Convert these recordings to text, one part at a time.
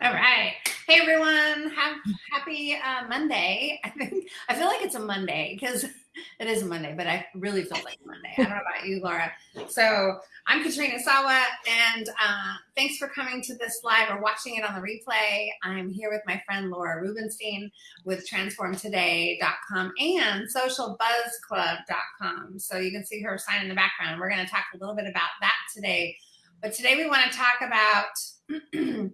All right. Hey everyone. Have happy uh, Monday. I think I feel like it's a Monday because it is a Monday, but I really feel like Monday. I don't know about you, Laura. So I'm Katrina Sawa, and uh, thanks for coming to this live or watching it on the replay. I'm here with my friend Laura Rubinstein with transformtoday.com and socialbuzzclub.com. So you can see her sign in the background. We're going to talk a little bit about that today. But today we want to talk about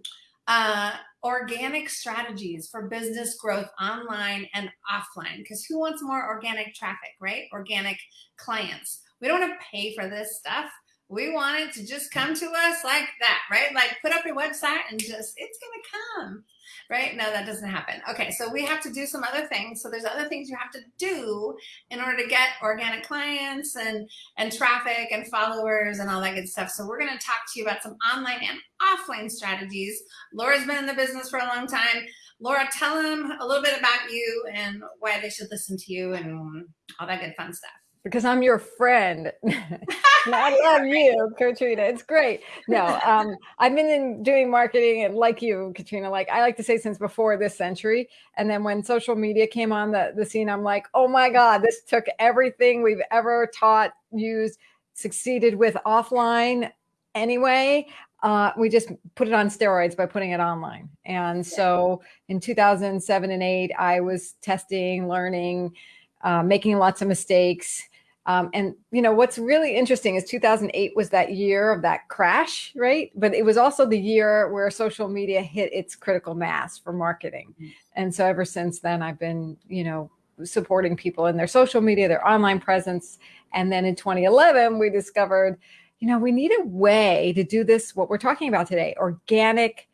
uh, organic strategies for business growth online and offline. Because who wants more organic traffic, right? Organic clients. We don't want to pay for this stuff. We want it to just come to us like that, right? Like put up your website and just, it's going to come right? No, that doesn't happen. Okay, so we have to do some other things. So there's other things you have to do in order to get organic clients and, and traffic and followers and all that good stuff. So we're gonna talk to you about some online and offline strategies. Laura's been in the business for a long time. Laura, tell them a little bit about you and why they should listen to you and all that good fun stuff because I'm your friend. I love you, Katrina. It's great. No, um, I've been in doing marketing and like you, Katrina, like I like to say since before this century. And then when social media came on the, the scene, I'm like, oh my God, this took everything we've ever taught, used, succeeded with offline anyway. Uh, we just put it on steroids by putting it online. And so in 2007 and eight, I was testing, learning, uh, making lots of mistakes um, and you know what's really interesting is 2008 was that year of that crash, right? But it was also the year where social media hit its critical mass for marketing. Mm -hmm. And so ever since then, I've been, you know, supporting people in their social media, their online presence. And then in 2011, we discovered, you know, we need a way to do this, what we're talking about today, organic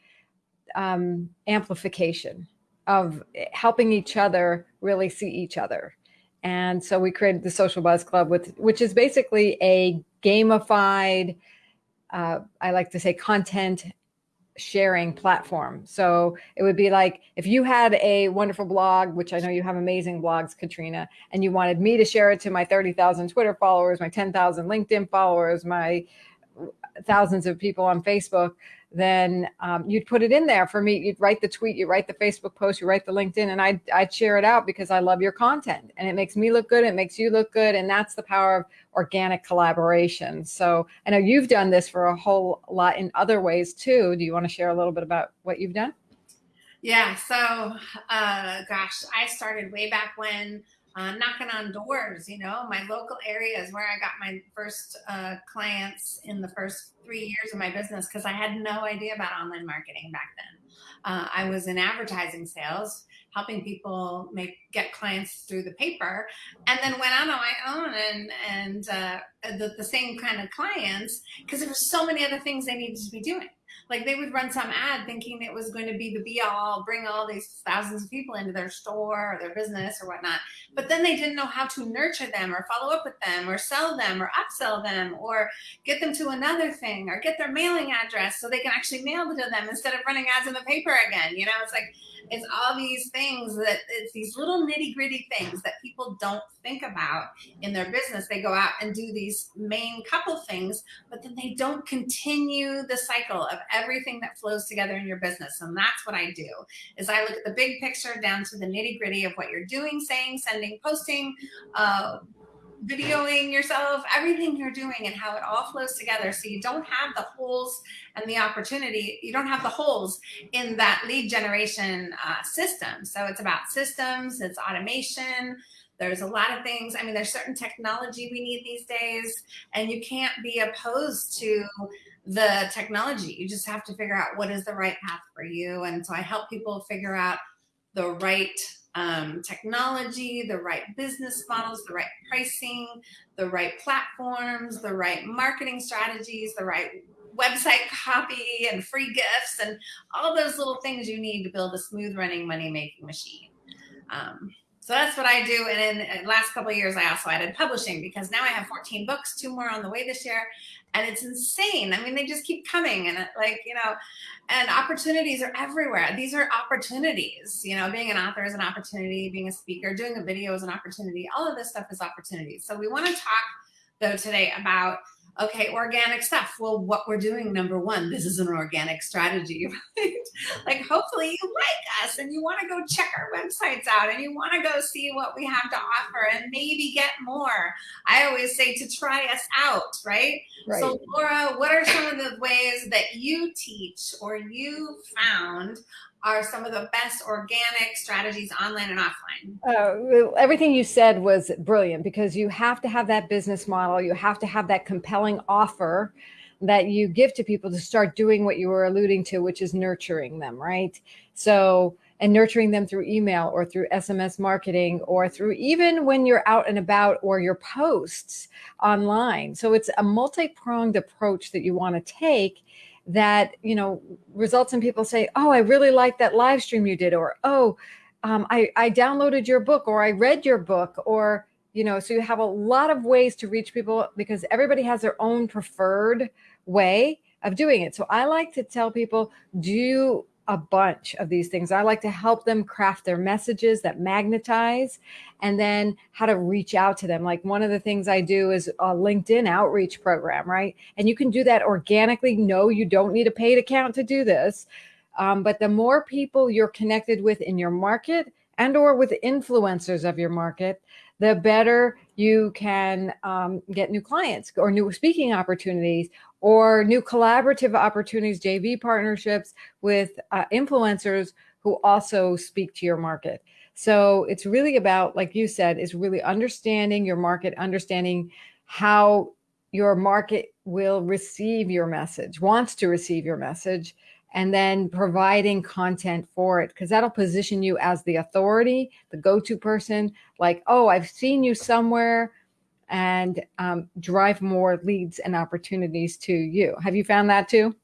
um, amplification of helping each other really see each other and so we created the Social Buzz Club, with which is basically a gamified, uh, I like to say, content sharing platform. So it would be like if you had a wonderful blog, which I know you have amazing blogs, Katrina, and you wanted me to share it to my 30,000 Twitter followers, my 10,000 LinkedIn followers, my thousands of people on Facebook, then um, you'd put it in there for me. You'd write the tweet, you write the Facebook post, you write the LinkedIn, and I'd, I'd share it out because I love your content and it makes me look good. It makes you look good. And that's the power of organic collaboration. So I know you've done this for a whole lot in other ways too. Do you want to share a little bit about what you've done? Yeah. So, uh, gosh, I started way back when uh, knocking on doors, you know, my local areas where I got my first uh, clients in the first three years of my business because I had no idea about online marketing back then. Uh, I was in advertising sales, helping people make get clients through the paper, and then went out on my own and and uh, the, the same kind of clients because there were so many other things they needed to be doing like they would run some ad thinking it was going to be the be all, bring all these thousands of people into their store or their business or whatnot. But then they didn't know how to nurture them or follow up with them or sell them or upsell them or get them to another thing or get their mailing address so they can actually mail it to them instead of running ads in the paper again. You know, it's like, it's all these things that it's these little nitty gritty things that people don't think about in their business. They go out and do these main couple things, but then they don't continue the cycle of everything that flows together in your business. And that's what I do is I look at the big picture down to the nitty gritty of what you're doing, saying, sending, posting, uh, videoing yourself, everything you're doing and how it all flows together. So you don't have the holes and the opportunity, you don't have the holes in that lead generation uh, system. So it's about systems, it's automation, there's a lot of things. I mean, there's certain technology we need these days and you can't be opposed to the technology. You just have to figure out what is the right path for you. And so I help people figure out the right um, technology, the right business models, the right pricing, the right platforms, the right marketing strategies, the right website copy and free gifts and all those little things you need to build a smooth running money making machine. Um, so that's what I do. And in the last couple of years, I also added publishing because now I have 14 books, two more on the way this year. And it's insane. I mean, they just keep coming and like, you know, and opportunities are everywhere. These are opportunities, you know, being an author is an opportunity, being a speaker, doing a video is an opportunity. All of this stuff is opportunities. So we want to talk though today about Okay, organic stuff. Well, what we're doing, number one, this is an organic strategy, right? like, hopefully, you like us and you want to go check our websites out and you want to go see what we have to offer and maybe get more. I always say to try us out, right? right? So, Laura, what are some of the ways that you teach or you found are some of the best organic strategies online and offline? Uh, everything you said was brilliant because you have to have that business model. You have to have that compelling offer that you give to people to start doing what you were alluding to, which is nurturing them, right? So, and nurturing them through email or through SMS marketing or through even when you're out and about or your posts online. So, it's a multi pronged approach that you want to take that you know results in people say oh i really like that live stream you did or oh um, I, I downloaded your book or i read your book or you know so you have a lot of ways to reach people because everybody has their own preferred way of doing it. So i like to tell people do a bunch of these things. I like to help them craft their messages that magnetize and then how to reach out to them. Like one of the things I do is a LinkedIn outreach program, right? And you can do that organically. No, you don't need a paid account to do this. Um, but the more people you're connected with in your market and or with influencers of your market, the better you can um, get new clients or new speaking opportunities or new collaborative opportunities, JV partnerships with uh, influencers who also speak to your market. So it's really about, like you said, is really understanding your market, understanding how your market will receive your message, wants to receive your message, and then providing content for it because that'll position you as the authority, the go to person. Like, oh, I've seen you somewhere and um, drive more leads and opportunities to you. Have you found that too?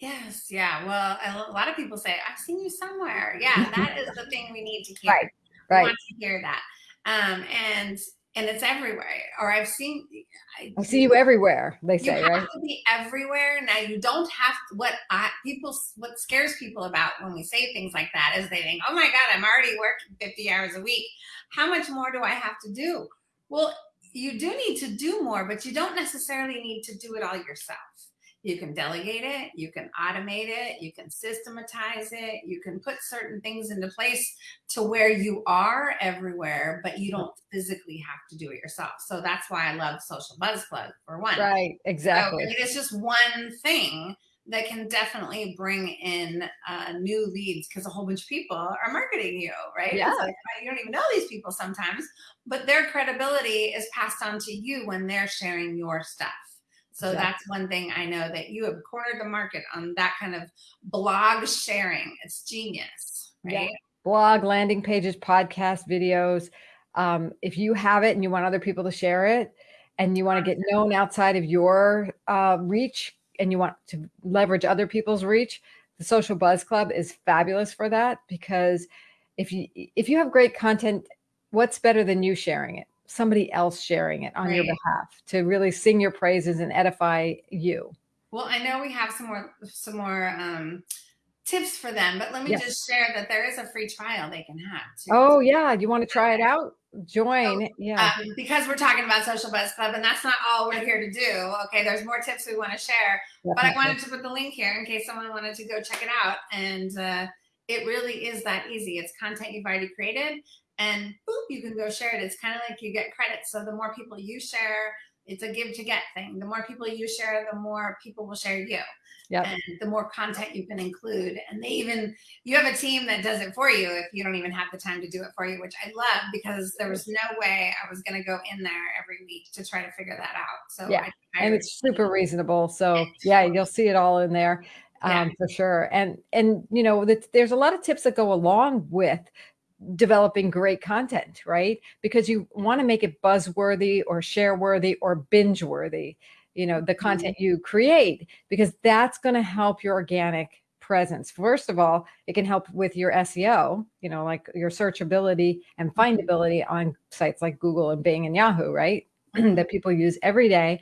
Yes. Yeah. Well, a lot of people say, I've seen you somewhere. Yeah. That is the thing we need to hear. Right. Right. We want to hear that. Um, and and it's everywhere. Or I've seen. I, I see you everywhere. They say, you right? have to be everywhere. Now you don't have to, what I, people. What scares people about when we say things like that is they think, "Oh my God, I'm already working 50 hours a week. How much more do I have to do?" Well, you do need to do more, but you don't necessarily need to do it all yourself. You can delegate it, you can automate it, you can systematize it, you can put certain things into place to where you are everywhere, but you don't physically have to do it yourself. So that's why I love Social Buzz Club for one. Right, exactly. So, it's just one thing that can definitely bring in uh, new leads because a whole bunch of people are marketing you, right? Yeah. Like, you don't even know these people sometimes, but their credibility is passed on to you when they're sharing your stuff. So exactly. that's one thing I know that you have cornered the market on that kind of blog sharing. It's genius, right? Yeah. Blog, landing pages, podcast, videos. Um, if you have it and you want other people to share it, and you want to get known outside of your uh, reach, and you want to leverage other people's reach, the Social Buzz Club is fabulous for that because if you if you have great content, what's better than you sharing it? Somebody else sharing it on right. your behalf to really sing your praises and edify you. Well, I know we have some more some more um, tips for them, but let me yes. just share that there is a free trial they can have. Too. Oh yeah, Do you want to try it out? Join, so, yeah. Um, because we're talking about Social Buzz Club, and that's not all we're here to do. Okay, there's more tips we want to share, Definitely. but I wanted to put the link here in case someone wanted to go check it out. And uh, it really is that easy. It's content you've already created, and boop, you can go share it. It's kind of like you get credit. So the more people you share, it's a give to get thing. The more people you share, the more people will share you. Yeah. And the more content you can include. And they even, you have a team that does it for you if you don't even have the time to do it for you, which I love because there was no way I was going to go in there every week to try to figure that out. So, yeah. I, and it's super reasonable. So, yeah, you'll see it all in there. Um, yeah. for sure. And, and, you know, the, there's a lot of tips that go along with developing great content, right? Because you want to make it buzzworthy or share worthy or binge worthy, you know, the mm-hmm. content you create, because that's going to help your organic presence. First of all, it can help with your SEO, you know, like your searchability and mm-hmm. findability on sites like Google and Bing and Yahoo, right? that people use every day.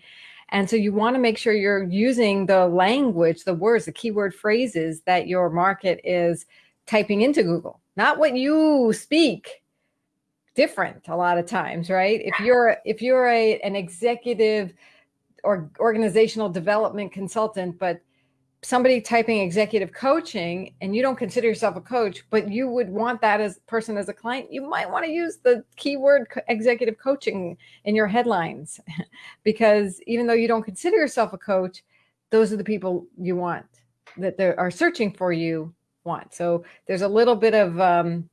And so you want to make sure you're using the language, the words, the keyword phrases that your market is typing into Google not what you speak different a lot of times right if you're if you're a an executive or organizational development consultant, but somebody typing executive coaching and you don't consider yourself a coach, but you would want that as person as a client, you might want to use the keyword executive coaching in your headlines because even though you don't consider yourself a coach, those are the people you want that are searching for you want. So there's a little bit of um,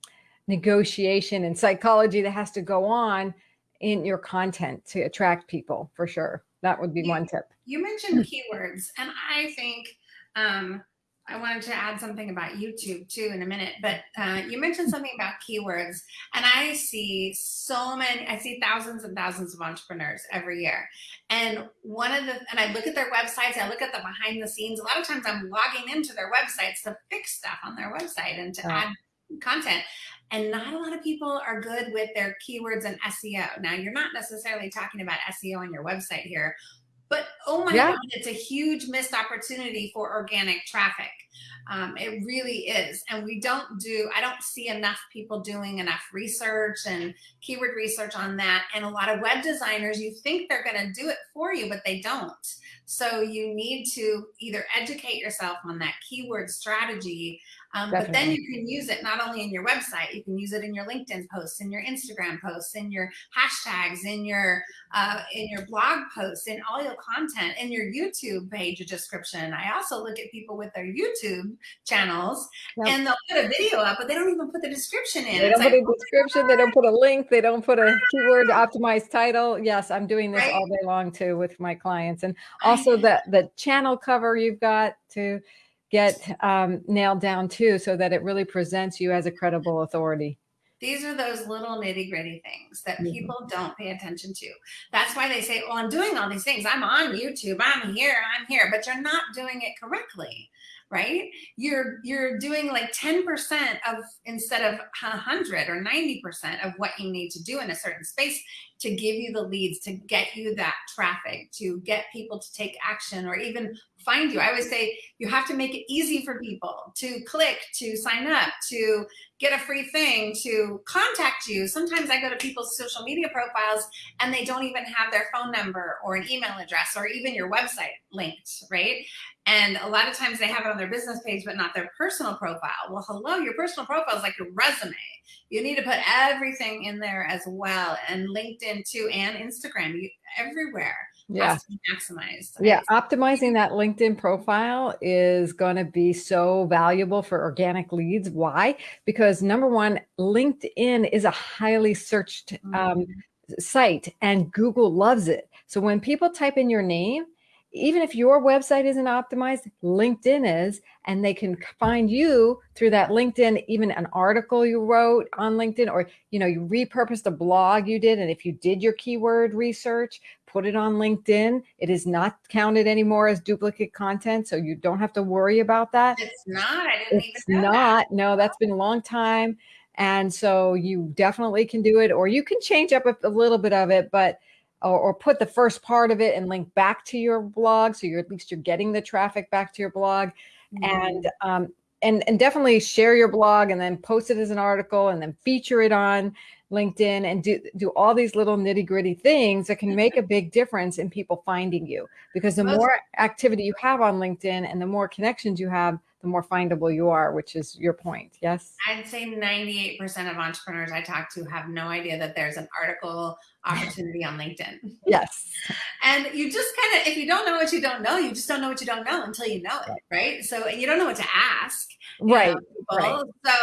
negotiation and psychology that has to go on in your content to attract people for sure. That would be you, one tip. You mentioned keywords, and I think um, I wanted to add something about YouTube too in a minute, but uh, you mentioned something about keywords, and I see so many, I see thousands and thousands of entrepreneurs every year. And one of the, and I look at their websites, I look at the behind the scenes. A lot of times I'm logging into their websites to fix stuff on their website and to add content. And not a lot of people are good with their keywords and SEO. Now, you're not necessarily talking about SEO on your website here, but oh my yeah. God, it's a huge missed opportunity for organic traffic. Um, it really is. And we don't do, I don't see enough people doing enough research and keyword research on that. And a lot of web designers, you think they're going to do it for you, but they don't. So you need to either educate yourself on that keyword strategy um, but then you can use it not only in your website, you can use it in your LinkedIn posts, in your Instagram posts, in your hashtags, in your uh, in your blog posts, in all your content, in your YouTube page description. I also look at people with their YouTube channels yep. and they'll put a video up, but they don't even put the description in. They don't put a description, they don't put a link, they don't put a keyword optimized title. Yes, I'm doing this right? all day long too with my clients. And also the, the channel cover you've got to get um, nailed down too, so that it really presents you as a credible authority. These are those little nitty gritty things that mm-hmm. people don't pay attention to. That's why they say, oh, I'm doing all these things. I'm on YouTube. I'm here. I'm here. But you're not doing it correctly right? You're you're doing like 10% of instead of 100 or 90% of what you need to do in a certain space to give you the leads, to get you that traffic, to get people to take action or even find you. I always say you have to make it easy for people to click, to sign up, to get a free thing, to contact you. Sometimes I go to people's social media profiles and they don't even have their phone number or an email address or even your website linked, right? And a lot of times they have it on their business page, but not their personal profile. Well, hello, your personal profile is like your resume. You need to put everything in there as well. And LinkedIn too, and Instagram, you, everywhere. Yeah. maximized. Yeah. Optimizing that LinkedIn profile is going to be so valuable for organic leads. Why? Because number one, LinkedIn is a highly searched um, mm -hmm. site and Google loves it. So when people type in your name, even if your website isn't optimized, LinkedIn is, and they can find you through that LinkedIn, even an article you wrote on LinkedIn, or you know, you repurposed a blog you did, and if you did your keyword research, put it on LinkedIn. It is not counted anymore as duplicate content, so you don't have to worry about that. It's not. I didn't it's even know not. That. No, that's been a long time, and so you definitely can do it, or you can change up a, a little bit of it, but or, or, put the first part of it and link back to your blog. So you're at least you're getting the traffic back to your blog mm-hmm. and, um, and, and definitely share your blog and then post it as an article and then feature it on LinkedIn and do, do all these little nitty gritty things that can make a big difference in people finding you because the more activity you have on LinkedIn and the more connections you have, the more findable you are, which is your point. Yes. I'd say 98% of entrepreneurs I talk to have no idea that there's an article opportunity on LinkedIn. Yes. And you just kind of, if you don't know what you don't know, you just don't know what you don't know until you know it, right? So and you don't know what to ask. Right. right. So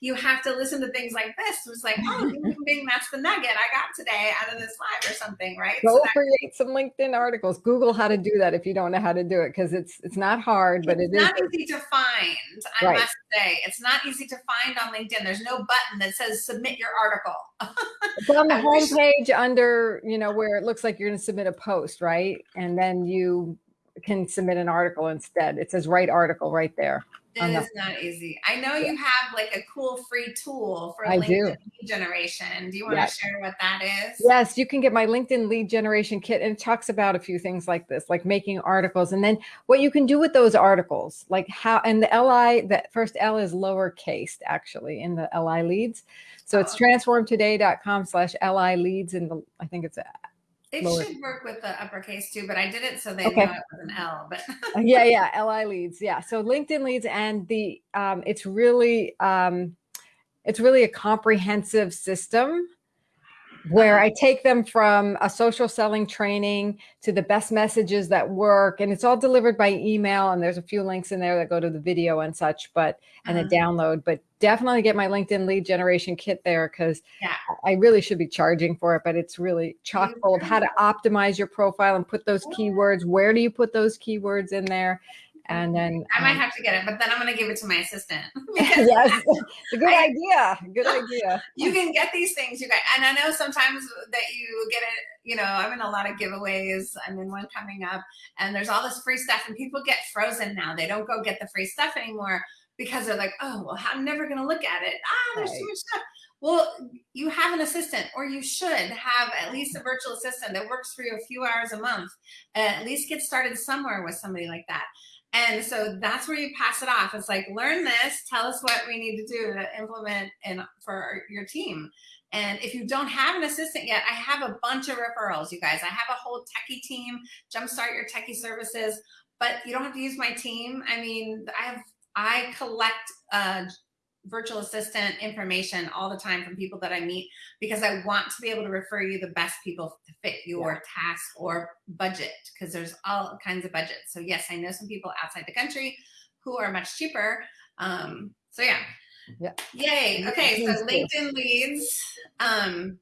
you have to listen to things like this. It's like, oh, bing, that's the nugget I got today out of this live or something, right? Go so create some LinkedIn articles. Google how to do that if you don't know how to do it because it's it's not hard, but it's not easy to find. I right. must say, it's not easy to find on LinkedIn. There's no button that says submit your article. It's on the homepage under, you know, where it looks like you're going to submit a post, right? And then you can submit an article instead. It says write article right there. It is not easy. I know you have like a cool free tool for I LinkedIn do. lead generation. Do you want yes. to share what that is? Yes, you can get my LinkedIn lead generation kit and it talks about a few things like this, like making articles and then what you can do with those articles, like how, and the LI, the first L is lowercase actually in the LI leads. So oh. it's transformtoday.com slash LI leads. And I think it's It lower. should work with the uppercase too, but I did it so they Okay. know it was an L. But yeah, yeah, LI leads. Yeah. So LinkedIn leads and the um it's really um it's really a comprehensive system where I take them from a social selling training to the best messages that work. And it's all delivered by email and there's a few links in there that go to the video and such but and a Uh-huh. download. But definitely get my LinkedIn lead generation kit there cuz Yeah. I really should be charging for it but it's really chock full of how to optimize your profile and put those keywords where do you put those keywords in there and then I might um, have to get it, but then I'm going to give it to my assistant. yes it's a good I- idea good idea you can get these things, you guys. And I know sometimes that you get it, you know, I'm in a lot of giveaways. I'm in one coming up, and there's all this free stuff, and people get frozen now. They don't go get the free stuff anymore because they're like, oh, well, I'm never going to look at it. Ah, there's Right. too much stuff. Well, you have an assistant, or you should have at least a virtual assistant that works for you a few hours a month. And at least get started somewhere with somebody like that. And so that's where you pass it off. It's like, learn this, tell us what we need to do to implement and for your team. And if you don't have an assistant yet, I have a bunch of referrals, you guys. I have a whole techie team, jumpstart your techie services, but you don't have to use my team. I mean, I have, I collect uh, virtual assistant information all the time from people that I meet because I want to be able to refer you the best people to fit your task or budget because there's all kinds of budgets. So yes, I know some people outside the country who are much cheaper. Um, so yeah. Yeah. Yay. Okay. So LinkedIn leads. Um,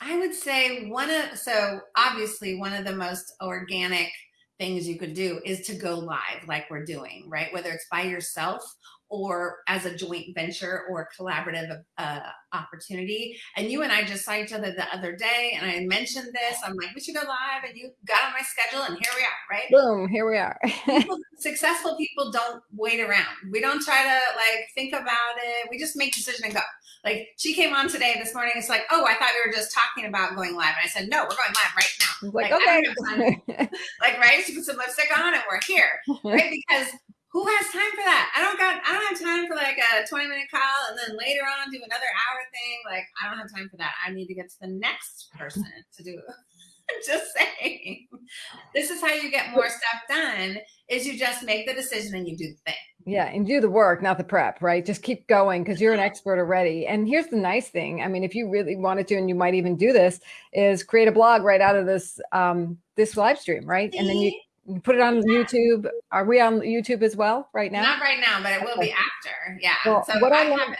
I would say one of so obviously one of the most organic things you could do is to go live like we're doing, right? Whether it's by yourself or as a joint venture or collaborative uh, opportunity. And you and I just saw each other the other day, and I mentioned this. I'm like, we should go live, and you got on my schedule, and here we are, right? boom here we are people, successful people don't wait around. We don't try to like think about it. We just make decision and go. Like she came on today this morning. It's like, oh, I thought we were just talking about going live. And I said, no, we're going live right now. Like, Like, okay Like, right? She put some lipstick on and we're here, right? Because who has time for that? I don't got. I don't have time for like a 20 minute call and then later on do another hour thing. Like, I don't have time for that. I need to get to the next person to do. I'm just saying. This is how you get more stuff done. Is you just make the decision and you do the thing. Yeah, and do the work, not the prep, right? Just keep going because you're an expert already. And here's the nice thing. I mean, if you really wanted to, and you might even do this, is create a blog right out of this um this live stream, right? And then you, you put it on YouTube. Are we on YouTube as well right now? Not right now, but it will be after. Yeah. Well, so what I I love-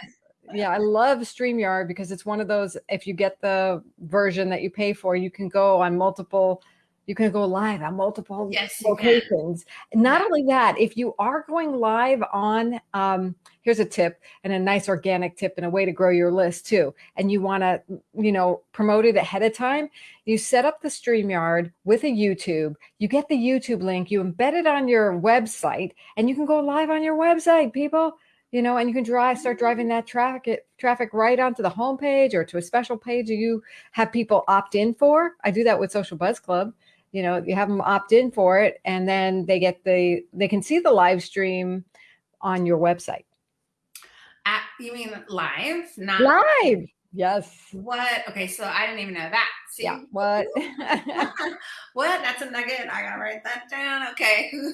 yeah, I love StreamYard because it's one of those, if you get the version that you pay for, you can go on multiple, you can go live on multiple Yes, locations. Not only that, if you are going live on, um, here's a tip and a nice organic tip and a way to grow your list too. And you want to, you know, promote it ahead of time. You set up the StreamYard with a YouTube, you get the YouTube link, you embed it on your website, and you can go live on your website, people you know, and you can drive, start driving that traffic traffic right onto the homepage or to a special page you have people opt in for. I do that with Social Buzz Club. You know, you have them opt in for it, and then they get the they can see the live stream on your website. At, you mean live? Not Live, yes, What? Okay, so I didn't even know that. See? yeah. What? what? That's a nugget. I gotta write that down. Okay, who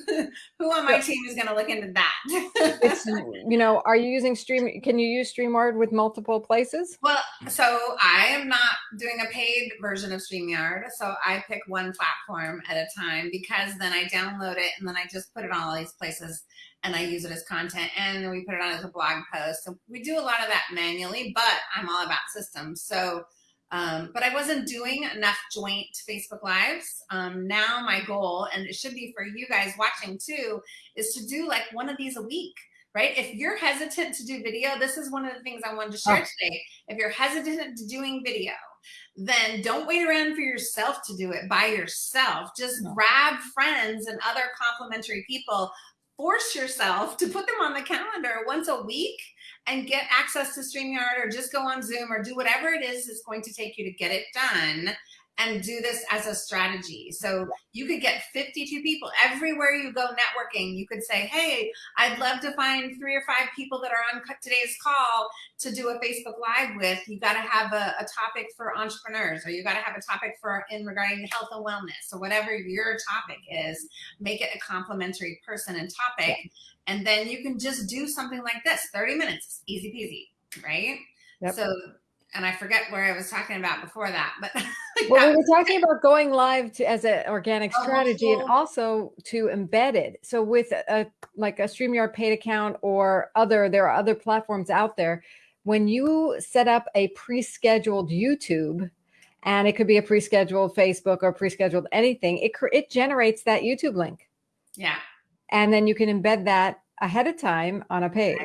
who on my team is gonna look into that? it's you know, are you using Stream? Can you use StreamYard with multiple places? Well, so I am not doing a paid version of StreamYard. So I pick one platform at a time because then I download it and then I just put it on all these places and I use it as content and then we put it on as a blog post. So we do a lot of that manually, but I'm all about systems. So, um, but I wasn't doing enough joint Facebook Lives. Um, now my goal, and it should be for you guys watching too, is to do like one of these a week right? If you're hesitant to do video, this is one of the things I wanted to share Oh. today. If you're hesitant to doing video, then don't wait around for yourself to do it by yourself. Just No. grab friends and other complimentary people. Force yourself to put them on the calendar once a week and get access to StreamYard or just go on Zoom or do whatever it is that's going to take you to get it done and do this as a strategy. So you could get 52 people everywhere you go networking. You could say, Hey, I'd love to find three or five people that are on today's call to do a Facebook live with. You got to have a, a, topic for entrepreneurs or you got to have a topic for in regarding health and wellness. So whatever your topic is, make it a complementary person and topic. And then you can just do something like this, 30 minutes, easy peasy, right? Yep. So and I forget where I was talking about before that, but well, we were talking about going live to, as an organic oh, strategy and also to embed it. So with a like a StreamYard paid account or other, there are other platforms out there. When you set up a pre-scheduled YouTube, and it could be a pre-scheduled Facebook or pre-scheduled anything, it it generates that YouTube link. Yeah. And then you can embed that ahead of time on a page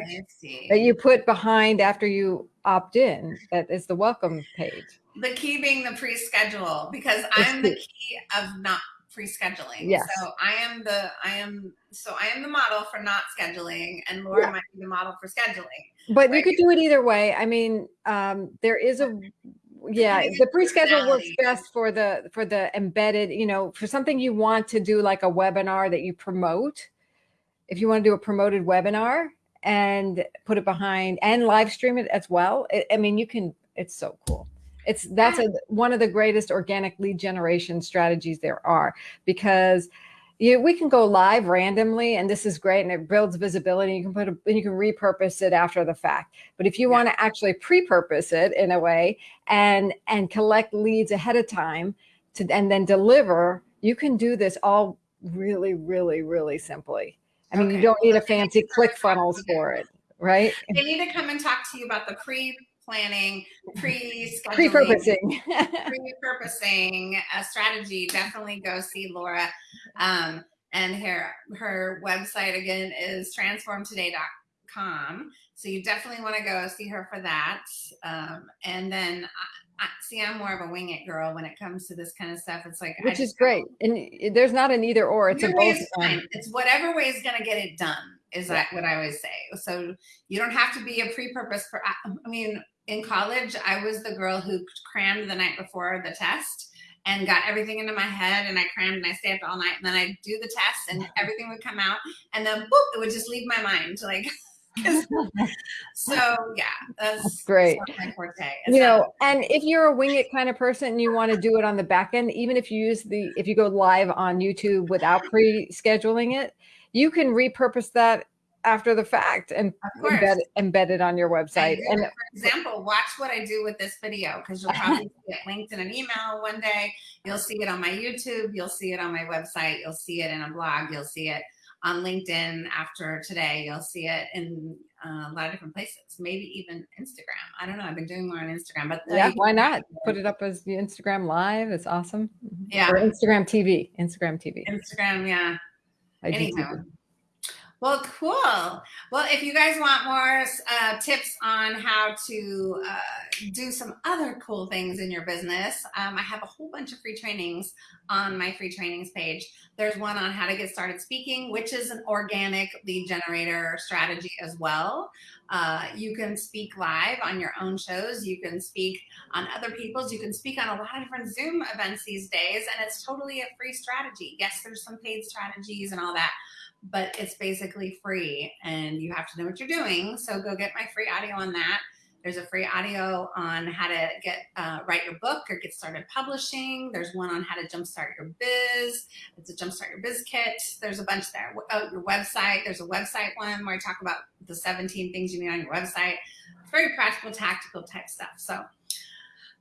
that you put behind after you opt in. That is the welcome page. The key being the pre-schedule because it's I'm the key of not pre-scheduling. Yes. So I am the I am so I am the model for not scheduling and Laura yeah. might be the model for scheduling. But right? you could do it either way. I mean, um, there is a yeah the pre-schedule works best for the for the embedded you know for something you want to do like a webinar that you promote if you want to do a promoted webinar and put it behind and live stream it as well. It, I mean, you can, it's so cool. It's that's a, one of the greatest organic lead generation strategies there are because you, we can go live randomly and this is great and it builds visibility. You can put a, and you can repurpose it after the fact. But if you yeah. want to actually pre-purpose it in a way and, and collect leads ahead of time to, and then deliver, you can do this all really, really, really simply. I mean, okay. you don't need a fancy ClickFunnels for it, right? They need to come and talk to you about the pre planning, pre pre-purposing, pre-purposing a strategy. Definitely go see Laura. Um, and her her website again is transformtoday.com. So you definitely want to go see her for that. Um, and then I, see, I'm more of a wing it girl when it comes to this kind of stuff. It's like, which is great. And there's not an either or, it's a both. It's whatever way is going to get it done is yeah. what I always say. So you don't have to be a pre-purpose for, I mean, in college, I was the girl who crammed the night before the test and got everything into my head and I crammed and I stayed up all night and then I'd do the test and everything would come out and then boop, it would just leave my mind like so yeah, that's, that's great. That's you know, and if you're a wing it kind of person and you want to do it on the back end, even if you use the if you go live on YouTube without pre-scheduling it, you can repurpose that after the fact and embed, embed it on your website. And, and, for example, watch what I do with this video because you'll probably get linked in an email one day. You'll see it on my YouTube. You'll see it on my website. You'll see it in a blog. You'll see it on LinkedIn after today. You'll see it in uh, a lot of different places, maybe even Instagram. I don't know. I've been doing more on Instagram, but yeah, why not put it up as the Instagram live? It's awesome. Yeah. Or Instagram TV, Instagram TV. Instagram. Yeah. Anyhow. Well, cool. Well, if you guys want more uh, tips on how to uh, do some other cool things in your business, um, I have a whole bunch of free trainings on my free trainings page. There's one on how to get started speaking, which is an organic lead generator strategy as well. Uh, you can speak live on your own shows. You can speak on other people's. You can speak on a lot of different Zoom events these days, and it's totally a free strategy. Yes, there's some paid strategies and all that but it's basically free and you have to know what you're doing. So go get my free audio on that. There's a free audio on how to get uh, write your book or get started publishing. There's one on how to jumpstart your biz. It's a jumpstart your biz kit. There's a bunch there. Oh, your website. There's a website one where I talk about the 17 things you need on your website. It's very practical, tactical type stuff. So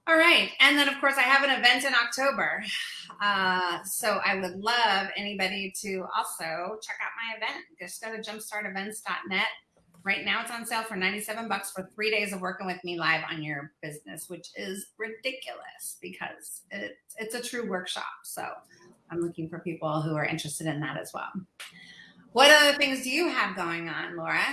all right. And then, of course, I have an event in October. Uh, so I would love anybody to also check out my event. Just go to jumpstartevents.net. Right now it's on sale for 97 bucks for three days of working with me live on your business, which is ridiculous because it, it's a true workshop. So I'm looking for people who are interested in that as well. What other things do you have going on, Laura?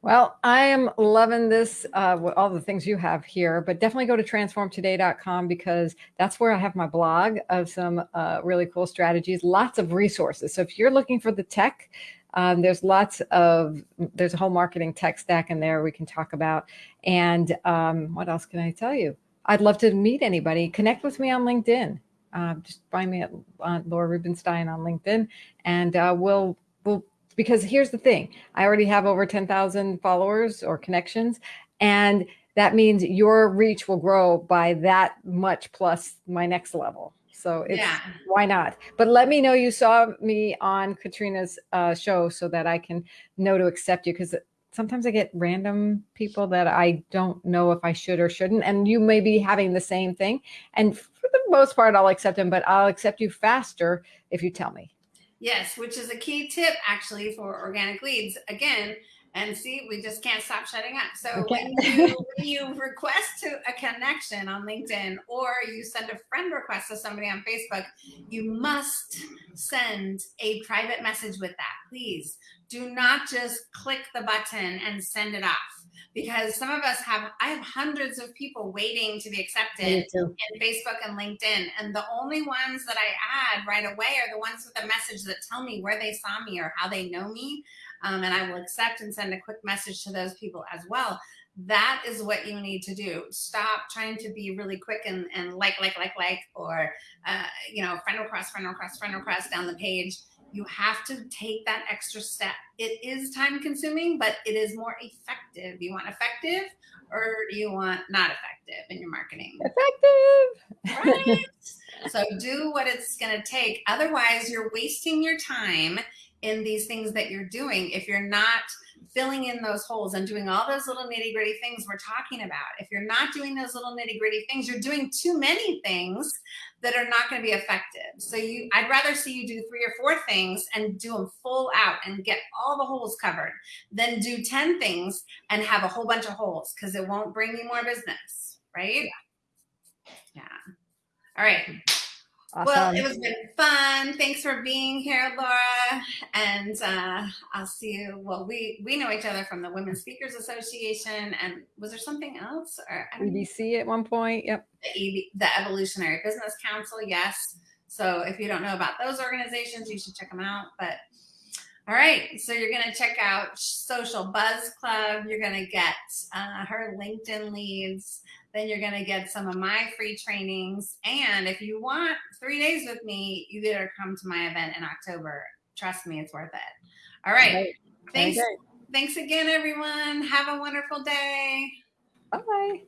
Well, I am loving this, uh, all the things you have here, but definitely go to transformtoday.com because that's where I have my blog of some uh, really cool strategies, lots of resources. So if you're looking for the tech, um, there's lots of, there's a whole marketing tech stack in there we can talk about. And um, what else can I tell you? I'd love to meet anybody. Connect with me on LinkedIn. uh, just find me at uh, Laura Rubinstein on LinkedIn, and uh, we'll we'll because here's the thing: I already have over ten thousand followers or connections, and that means your reach will grow by that much plus my next level. So it's yeah. why not? But let me know you saw me on Katrina's uh, show so that I can know to accept you because sometimes I get random people that I don't know if I should or shouldn't. And you may be having the same thing. And for the most part, I'll accept them, but I'll accept you faster if you tell me. Yes, which is a key tip actually for organic leads. Again, and see, we just can't stop shutting up. So okay. when, you, when you request to a connection on LinkedIn or you send a friend request to somebody on Facebook, you must send a private message with that. Please do not just click the button and send it off because some of us have i have hundreds of people waiting to be accepted in facebook and linkedin and the only ones that i add right away are the ones with a message that tell me where they saw me or how they know me um, and I will accept and send a quick message to those people as well. That is what you need to do. Stop trying to be really quick and, and like, like, like, like, or, uh, you know, friend request, friend request, friend request down the page. You have to take that extra step. It is time consuming, but it is more effective. You want effective or do you want not effective in your marketing? Effective. Right. so do what it's going to take. Otherwise, you're wasting your time in these things that you're doing if you're not filling in those holes and doing all those little nitty gritty things we're talking about. If you're not doing those little nitty gritty things, you're doing too many things that are not going to be effective. So you, I'd rather see you do three or four things and do them full out and get all the holes covered than do 10 things and have a whole bunch of holes because it won't bring you more business. Right. Yeah. All right. Awesome. Well, it was been fun. Thanks for being here, Laura. And uh, I'll see you. Well, we we know each other from the Women Speakers Association. And was there something else? Or EBC at one point. Yep. The, EB, the Evolutionary Business Council. Yes. So if you don't know about those organizations, you should check them out. But all right, so you're going to check out Social Buzz Club. You're going to get uh, her LinkedIn leads. Then you're going to get some of my free trainings. And if you want three days with me, you better come to my event in October. Trust me, it's worth it. All right. Thanks. Thanks again, everyone. Have a wonderful day. Bye.